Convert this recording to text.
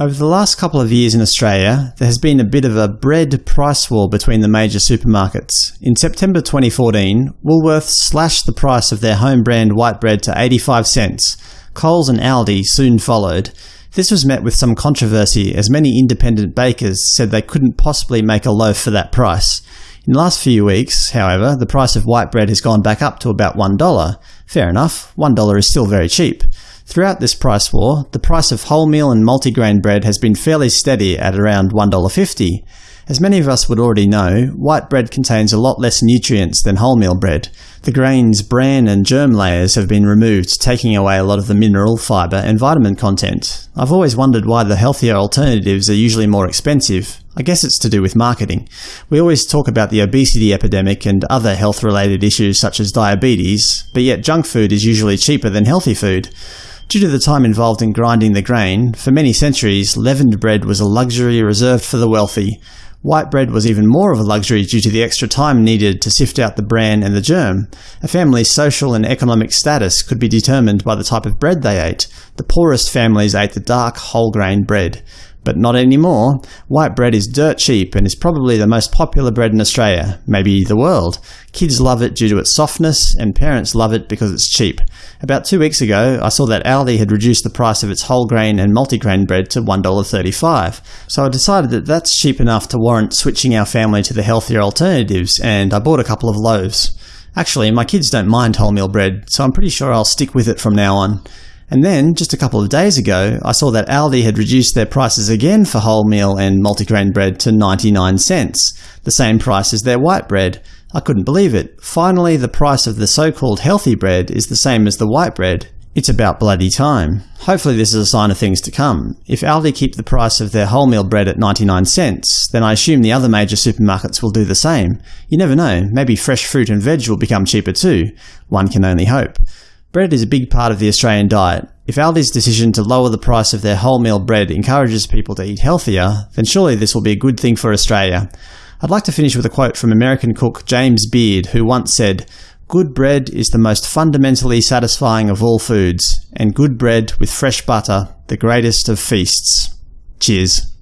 Over the last couple of years in Australia, there has been a bit of a bread price war between the major supermarkets. In September 2014, Woolworths slashed the price of their home brand white bread to 85 cents. Coles and Aldi soon followed. This was met with some controversy as many independent bakers said they couldn't possibly make a loaf for that price. In the last few weeks, however, the price of white bread has gone back up to about $1. Fair enough, $1 is still very cheap. Throughout this price war, the price of wholemeal and multigrain bread has been fairly steady at around $1.50. As many of us would already know, white bread contains a lot less nutrients than wholemeal bread. The grain's bran and germ layers have been removed, taking away a lot of the mineral, fibre and vitamin content. I've always wondered why the healthier alternatives are usually more expensive. I guess it's to do with marketing. We always talk about the obesity epidemic and other health-related issues such as diabetes, but yet junk food is usually cheaper than healthy food. Due to the time involved in grinding the grain, for many centuries leavened bread was a luxury reserved for the wealthy. White bread was even more of a luxury due to the extra time needed to sift out the bran and the germ. A family's social and economic status could be determined by the type of bread they ate. The poorest families ate the dark, whole-grain bread. But not anymore. White bread is dirt cheap and is probably the most popular bread in Australia, maybe the world. Kids love it due to its softness, and parents love it because it's cheap. About two weeks ago, I saw that Aldi had reduced the price of its whole grain and multigrain bread to $1.35, so I decided that that's cheap enough to warrant switching our family to the healthier alternatives, and I bought a couple of loaves. Actually, my kids don't mind wholemeal bread, so I'm pretty sure I'll stick with it from now on. And then, just a couple of days ago, I saw that Aldi had reduced their prices again for wholemeal and multigrain bread to 99 cents, the same price as their white bread. I couldn't believe it. Finally, the price of the so-called healthy bread is the same as the white bread. It's about bloody time. Hopefully this is a sign of things to come. If Aldi keep the price of their wholemeal bread at 99 cents, then I assume the other major supermarkets will do the same. You never know, maybe fresh fruit and veg will become cheaper too. One can only hope. Bread is a big part of the Australian diet. If Aldi's decision to lower the price of their wholemeal bread encourages people to eat healthier, then surely this will be a good thing for Australia. I'd like to finish with a quote from American cook James Beard, who once said, Good bread is the most fundamentally satisfying of all foods, and good bread with fresh butter the greatest of feasts. Cheers.